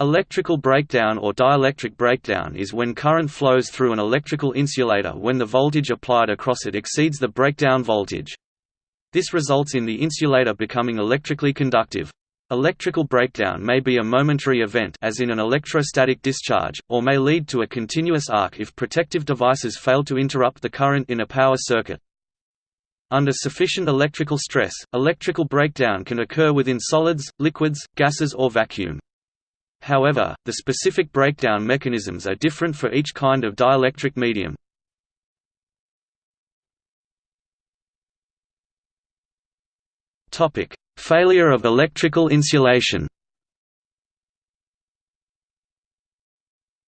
Electrical breakdown or dielectric breakdown is when current flows through an electrical insulator when the voltage applied across it exceeds the breakdown voltage. This results in the insulator becoming electrically conductive. Electrical breakdown may be a momentary event as in an electrostatic discharge, or may lead to a continuous arc if protective devices fail to interrupt the current in a power circuit. Under sufficient electrical stress, electrical breakdown can occur within solids, liquids, gases or vacuum. However, the specific breakdown mechanisms are different for each kind of dielectric medium. Failure of electrical insulation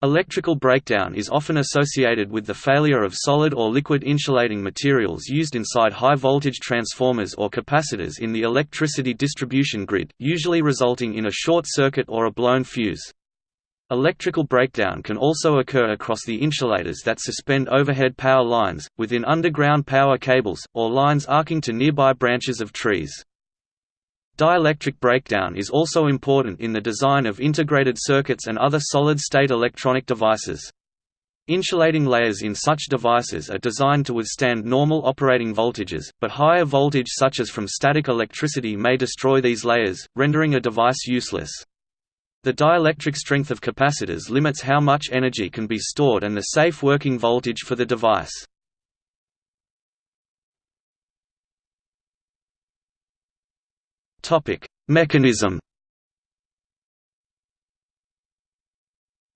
Electrical breakdown is often associated with the failure of solid or liquid insulating materials used inside high-voltage transformers or capacitors in the electricity distribution grid, usually resulting in a short circuit or a blown fuse. Electrical breakdown can also occur across the insulators that suspend overhead power lines, within underground power cables, or lines arcing to nearby branches of trees. Dielectric breakdown is also important in the design of integrated circuits and other solid-state electronic devices. Insulating layers in such devices are designed to withstand normal operating voltages, but higher voltage such as from static electricity may destroy these layers, rendering a device useless. The dielectric strength of capacitors limits how much energy can be stored and the safe working voltage for the device. Mechanism.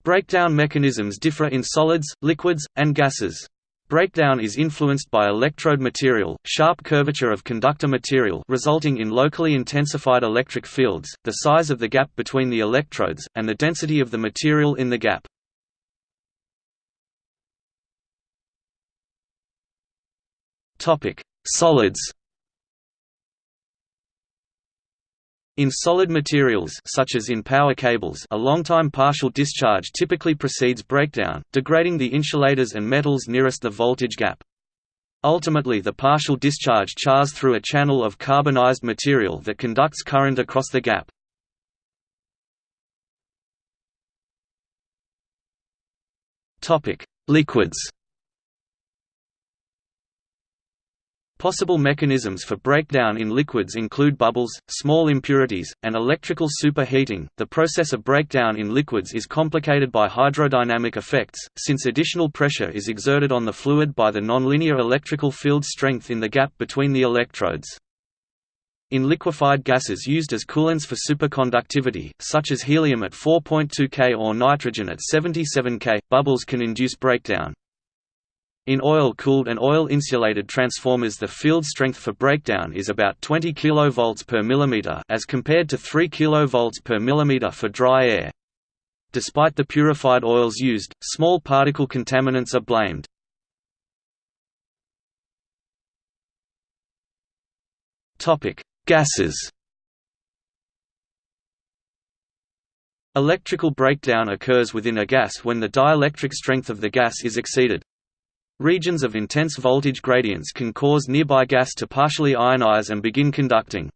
Breakdown mechanisms differ in solids, liquids, and gases. Breakdown is influenced by electrode material, sharp curvature of conductor material resulting in locally intensified electric fields, the size of the gap between the electrodes, and the density of the material in the gap. Solids In solid materials such as in power cables a long-time partial discharge typically precedes breakdown, degrading the insulators and metals nearest the voltage gap. Ultimately the partial discharge chars through a channel of carbonized material that conducts current across the gap. Liquids Possible mechanisms for breakdown in liquids include bubbles, small impurities, and electrical superheating. The process of breakdown in liquids is complicated by hydrodynamic effects, since additional pressure is exerted on the fluid by the nonlinear electrical field strength in the gap between the electrodes. In liquefied gases used as coolants for superconductivity, such as helium at 4.2 K or nitrogen at 77 K, bubbles can induce breakdown. In oil-cooled and oil-insulated transformers the field strength for breakdown is about 20 kV per millimeter as compared to 3 kV per millimeter for dry air. Despite the purified oils used, small particle contaminants are blamed. Gases Electrical breakdown occurs within a gas when the dielectric strength of the gas is exceeded. Regions of intense voltage gradients can cause nearby gas to partially ionize and begin conducting.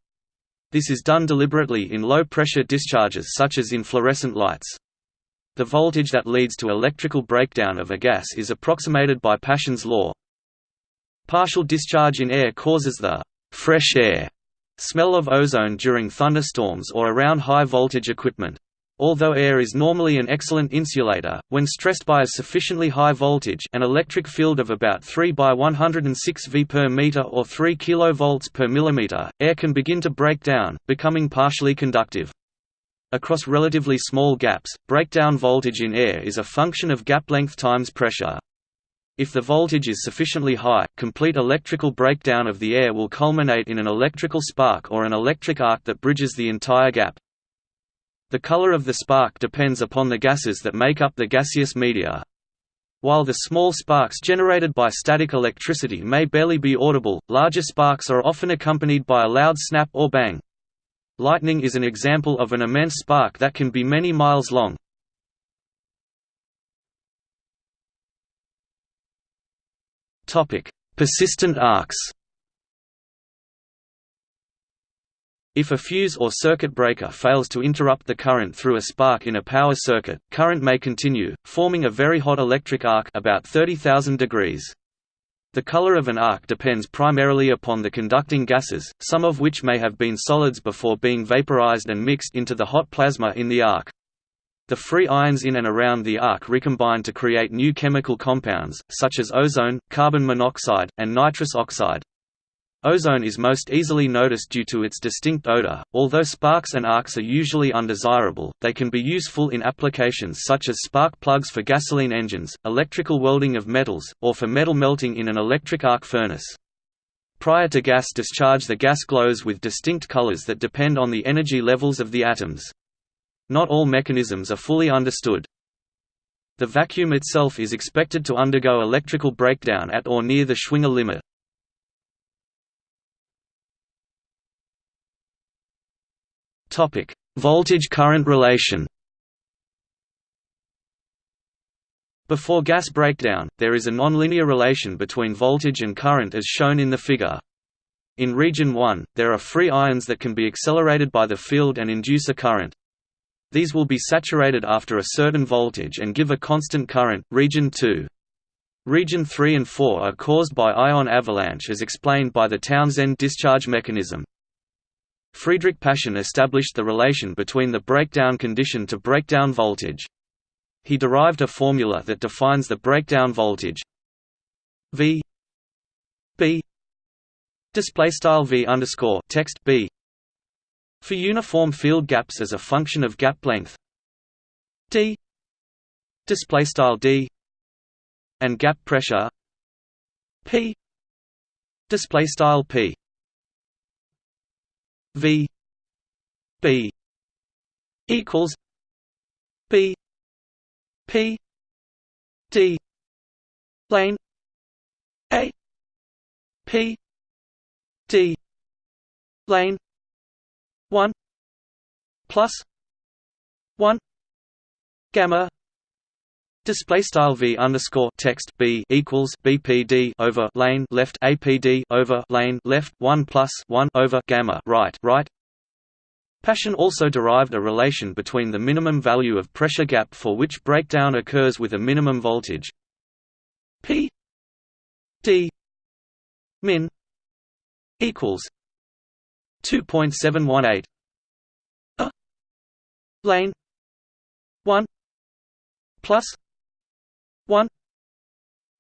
This is done deliberately in low-pressure discharges such as in fluorescent lights. The voltage that leads to electrical breakdown of a gas is approximated by Paschen's law. Partial discharge in air causes the «fresh air» smell of ozone during thunderstorms or around high-voltage equipment. Although air is normally an excellent insulator, when stressed by a sufficiently high voltage an electric field of about 3 by 106 V per meter or 3 kV per millimeter, air can begin to break down, becoming partially conductive. Across relatively small gaps, breakdown voltage in air is a function of gap length times pressure. If the voltage is sufficiently high, complete electrical breakdown of the air will culminate in an electrical spark or an electric arc that bridges the entire gap. The color of the spark depends upon the gases that make up the gaseous media. While the small sparks generated by static electricity may barely be audible, larger sparks are often accompanied by a loud snap or bang. Lightning is an example of an immense spark that can be many miles long. Persistent arcs If a fuse or circuit breaker fails to interrupt the current through a spark in a power circuit, current may continue, forming a very hot electric arc about 30,000 degrees. The color of an arc depends primarily upon the conducting gases, some of which may have been solids before being vaporized and mixed into the hot plasma in the arc. The free ions in and around the arc recombine to create new chemical compounds, such as ozone, carbon monoxide, and nitrous oxide. Ozone is most easily noticed due to its distinct odor. Although sparks and arcs are usually undesirable, they can be useful in applications such as spark plugs for gasoline engines, electrical welding of metals, or for metal melting in an electric arc furnace. Prior to gas discharge the gas glows with distinct colors that depend on the energy levels of the atoms. Not all mechanisms are fully understood. The vacuum itself is expected to undergo electrical breakdown at or near the Schwinger limit. Voltage-current relation. Before gas breakdown, there is a nonlinear relation between voltage and current as shown in the figure. In region 1, there are free ions that can be accelerated by the field and induce a current. These will be saturated after a certain voltage and give a constant current. Region 2. Region 3 and 4 are caused by ion avalanche as explained by the Townsend discharge mechanism. Friedrich Paschen established the relation between the breakdown condition to breakdown voltage. He derived a formula that defines the breakdown voltage. V B display style V underscore text B for uniform field gaps as a function of gap length. D display style D and gap pressure P display style P V B equals B P D lane A P D lane one plus one gamma Display style v underscore text b equals bpd over lane left apd over lane left one plus one over gamma right right. Paschen also derived a relation between the minimum value of pressure gap for which breakdown occurs with a minimum voltage p d min equals 2.718 a lane 1 plus 1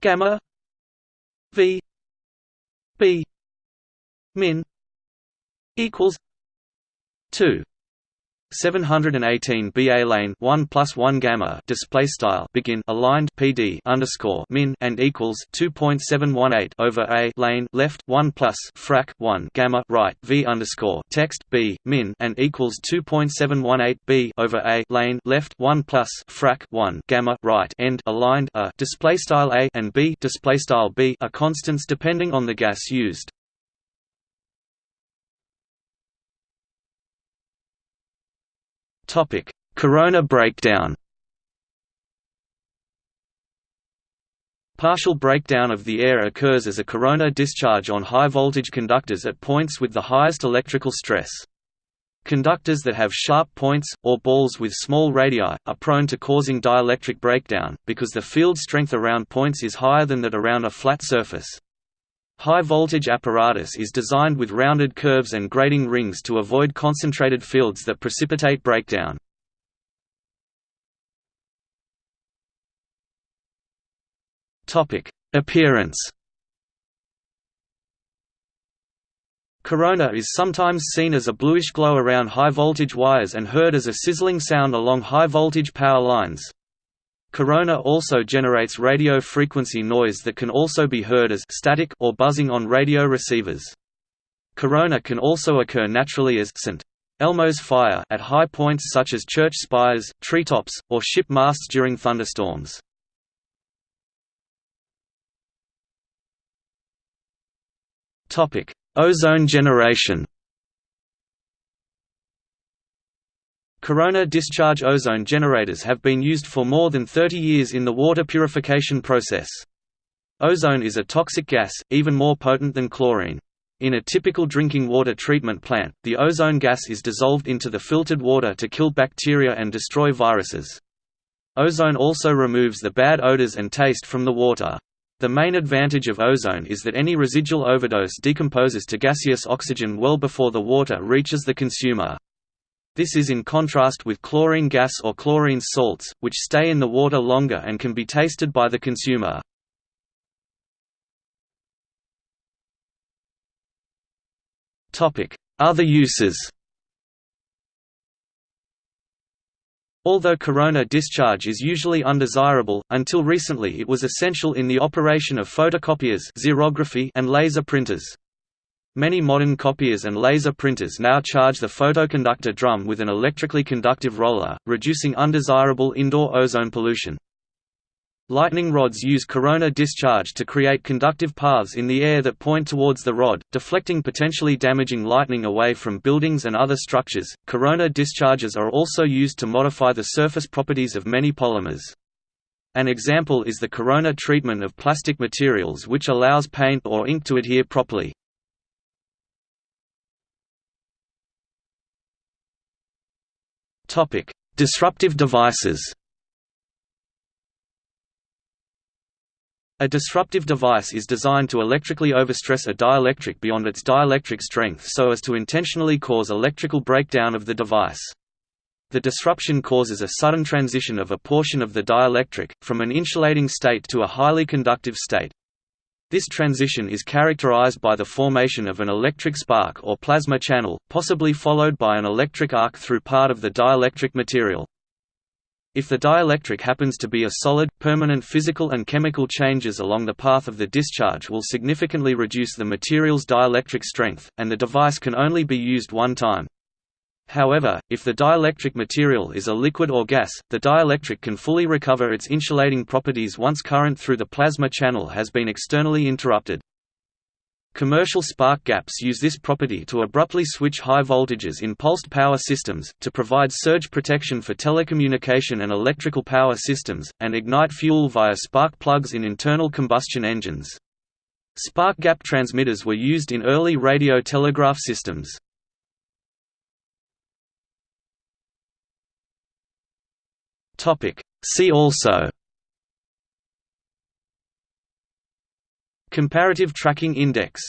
gamma. V. B. Min. Equals. 2 718 BA lane 1 plus 1 gamma display style begin aligned PD underscore min and equals 2.718 over A lane left 1 plus frac 1 gamma right V underscore text B min and equals 2.718 B over A lane left 1 plus frac 1 gamma right end aligned a display style A and B display style B are constants depending on the gas used. Topic: Corona breakdown. Partial breakdown of the air occurs as a corona discharge on high-voltage conductors at points with the highest electrical stress. Conductors that have sharp points, or balls with small radii, are prone to causing dielectric breakdown, because the field strength around points is higher than that around a flat surface. High-voltage apparatus is designed with rounded curves and grading rings to avoid concentrated fields that precipitate breakdown. Appearance Corona is sometimes seen as a bluish glow around high-voltage wires and heard as a sizzling sound along high-voltage power lines. Corona also generates radio frequency noise that can also be heard as static or buzzing on radio receivers. Corona can also occur naturally as St. Elmo's fire at high points such as church spires, treetops, or ship masts during thunderstorms. Ozone generation Corona discharge ozone generators have been used for more than 30 years in the water purification process. Ozone is a toxic gas, even more potent than chlorine. In a typical drinking water treatment plant, the ozone gas is dissolved into the filtered water to kill bacteria and destroy viruses. Ozone also removes the bad odors and taste from the water. The main advantage of ozone is that any residual overdose decomposes to gaseous oxygen well before the water reaches the consumer. This is in contrast with chlorine gas or chlorine salts, which stay in the water longer and can be tasted by the consumer. Other uses Although corona discharge is usually undesirable, until recently it was essential in the operation of photocopiers xerography and laser printers. Many modern copiers and laser printers now charge the photoconductor drum with an electrically conductive roller, reducing undesirable indoor ozone pollution. Lightning rods use corona discharge to create conductive paths in the air that point towards the rod, deflecting potentially damaging lightning away from buildings and other structures. Corona discharges are also used to modify the surface properties of many polymers. An example is the corona treatment of plastic materials which allows paint or ink to adhere properly. Disruptive devices A disruptive device is designed to electrically overstress a dielectric beyond its dielectric strength so as to intentionally cause electrical breakdown of the device. The disruption causes a sudden transition of a portion of the dielectric, from an insulating state to a highly conductive state. This transition is characterized by the formation of an electric spark or plasma channel, possibly followed by an electric arc through part of the dielectric material. If the dielectric happens to be a solid, permanent physical and chemical changes along the path of the discharge will significantly reduce the material's dielectric strength, and the device can only be used one time. However, if the dielectric material is a liquid or gas, the dielectric can fully recover its insulating properties once current through the plasma channel has been externally interrupted. Commercial spark gaps use this property to abruptly switch high voltages in pulsed power systems, to provide surge protection for telecommunication and electrical power systems, and ignite fuel via spark plugs in internal combustion engines. Spark gap transmitters were used in early radio telegraph systems. See also. Comparative Tracking Index